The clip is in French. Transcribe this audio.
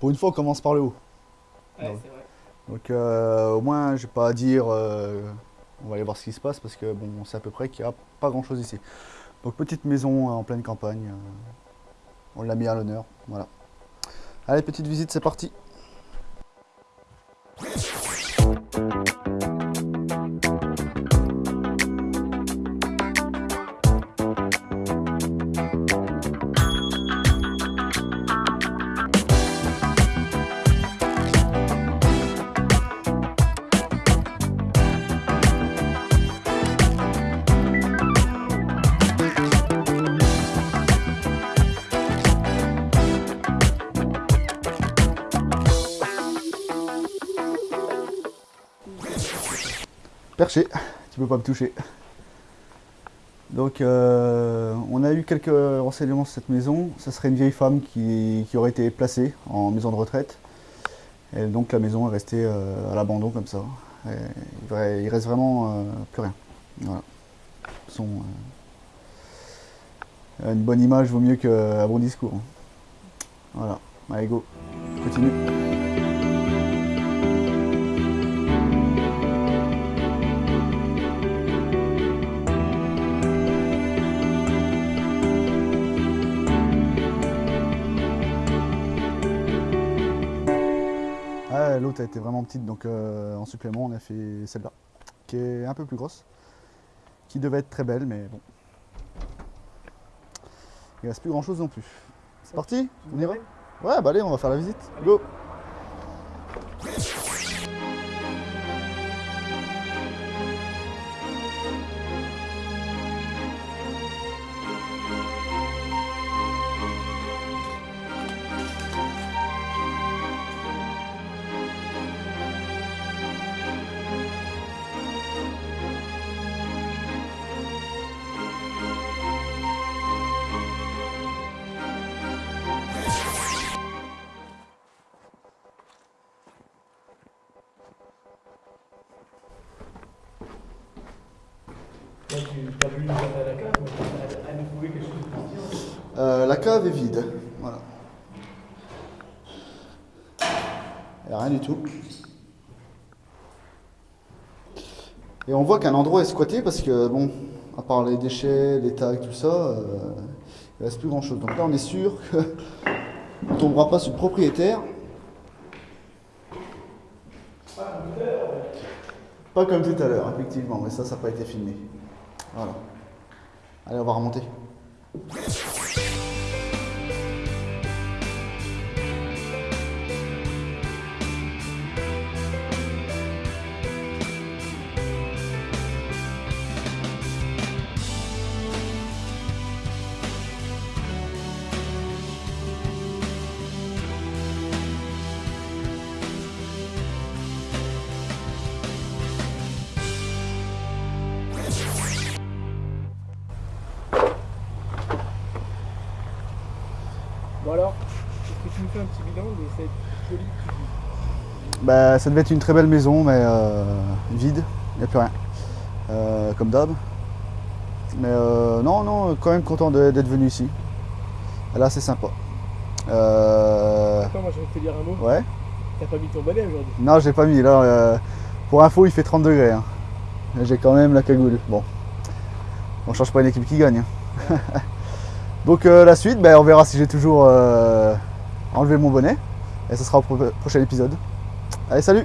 Pour une fois, on commence par le haut. Ouais, c'est vrai. Donc euh, au moins, je vais pas à dire, euh, on va aller voir ce qui se passe parce que bon, on sait à peu près qu'il n'y a pas grand chose ici. Donc petite maison en pleine campagne, euh, on l'a mis à l'honneur, voilà. Allez, petite visite, c'est parti. Perché, tu peux pas me toucher. Donc euh, on a eu quelques renseignements sur cette maison. Ce serait une vieille femme qui, qui aurait été placée en maison de retraite. Et donc la maison est restée euh, à l'abandon comme ça. Il, reste, vraiment euh, plus rien. Voilà. Son, une bonne image vaut mieux qu'un bon discours. Voilà. Allez go, continue. L'autre a été vraiment petite, donc euh, en supplément, on a fait celle-là, qui est un peu plus grosse, qui devait être très belle, mais bon. Il reste plus grand-chose non plus. C'est parti On y va Ouais, bah allez, on va faire la visite. Go Là, tu as vu une à la cave, mais quelque chose de. Euh, La cave est vide. Voilà. Il n'y a rien du tout. Et on voit qu'un endroit est squatté parce que, bon, à part les déchets, les tags, tout ça, euh, il ne reste plus grand chose. Donc là, on est sûr qu'on ne tombera pas sur le propriétaire. Pas comme tout à l'heure, effectivement, mais ça, ça n'a pas été filmé. Voilà. Allez, on va remonter. Bon alors, est-ce que tu me fais un petit bilan de cette jolie cuisine? Bah, ça devait être une très belle maison, mais euh, vide, il n'y a plus rien. Euh, comme d'hab. Mais euh, non, non, quand même content d'être venu ici. Là, c'est sympa. Attends, moi envie de te dire un mot. ouais. T'as pas mis ton bonnet aujourd'hui? Non, j'ai pas mis. Là, pour info, il fait 30 degrés. hein. J'ai quand même la cagoule. Bon, on change pas une équipe qui gagne. hein. Donc euh, la suite, ben, on verra si j'ai toujours euh, enlevé mon bonnet. Et ce sera au pro- prochain épisode. Allez, salut